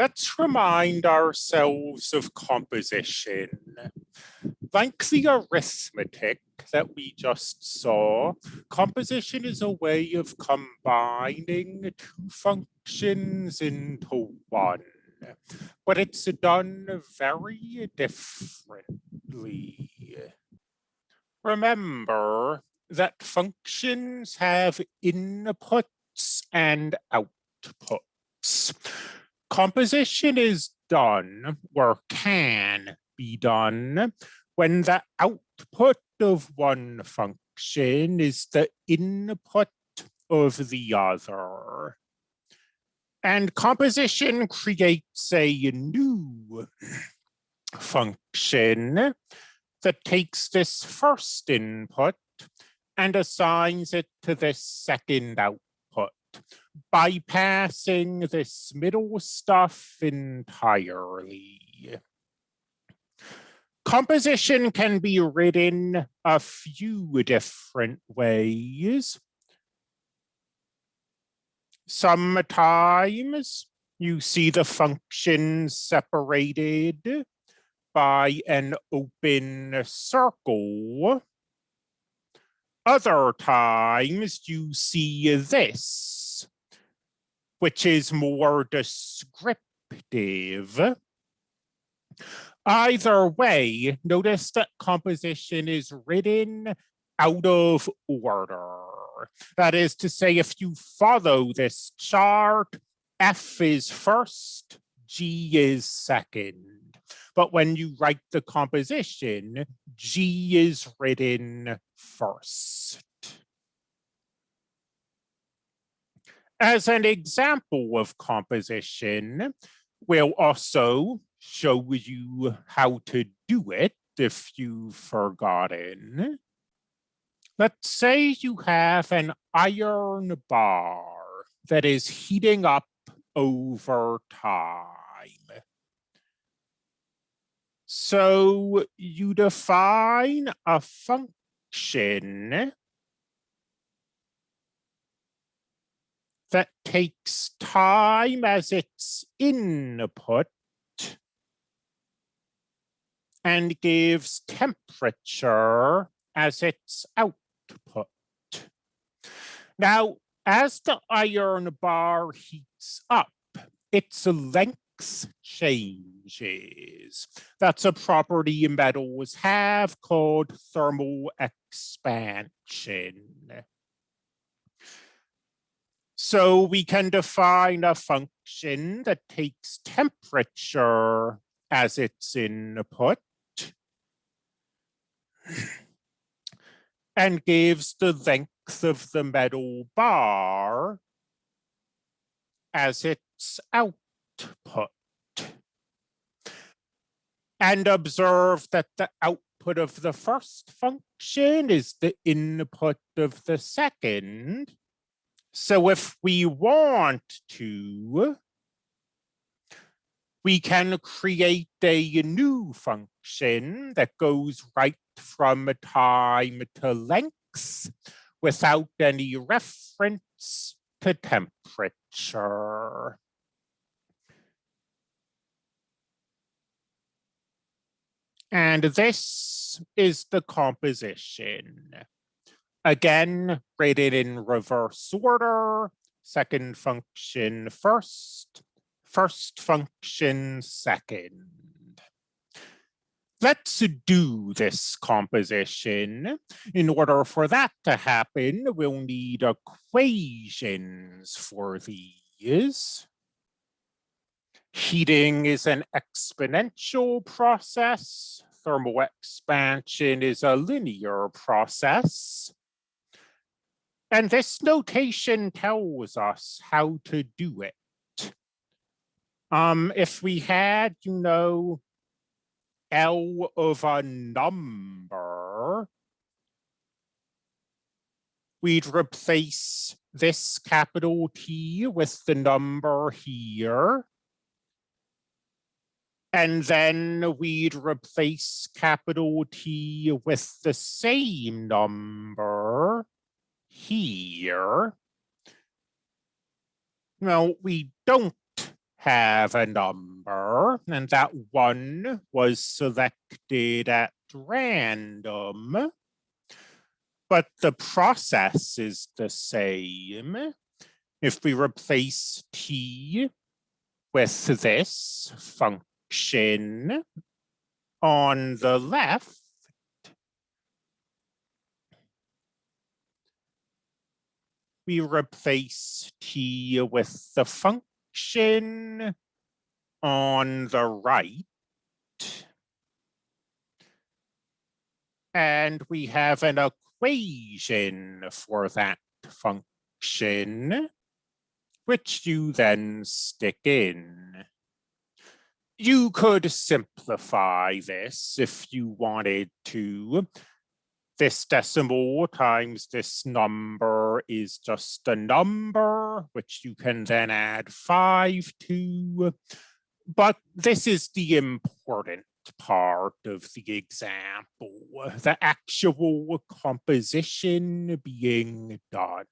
let's remind ourselves of composition. Like the arithmetic that we just saw, composition is a way of combining two functions into one, but it's done very differently. Remember that functions have inputs and outputs. Composition is done or can be done when the output of one function is the input of the other. And composition creates a new function that takes this first input and assigns it to this second output, bypassing this middle stuff entirely. Composition can be written a few different ways. Sometimes you see the functions separated by an open circle. Other times you see this, which is more descriptive. Either way, notice that composition is written out of order. That is to say, if you follow this chart, F is first, G is second. But when you write the composition, G is written first. As an example of composition, we'll also show you how to do it if you've forgotten. Let's say you have an iron bar that is heating up over time. So you define a function that takes time as its input and gives temperature as its output. Now, as the iron bar heats up, its length changes. That's a property metals have called thermal expansion. So we can define a function that takes temperature as its input and gives the length of the metal bar as its output and observe that the output of the first function is the input of the second. So if we want to, we can create a new function that goes right from time to length without any reference to temperature. And this is the composition. Again, rated in reverse order, second function first, first function second. Let's do this composition. In order for that to happen, we'll need equations for these. Heating is an exponential process. Thermal expansion is a linear process. And this notation tells us how to do it. Um, if we had, you know, L of a number, we'd replace this capital T with the number here. And then we'd replace capital T with the same number here. Now, we don't have a number and that one was selected at random. But the process is the same. If we replace t with this function on the left, we replace t with the function on the right. And we have an equation for that function, which you then stick in. You could simplify this if you wanted to. This decimal times this number is just a number, which you can then add five to. But this is the important part of the example, the actual composition being done.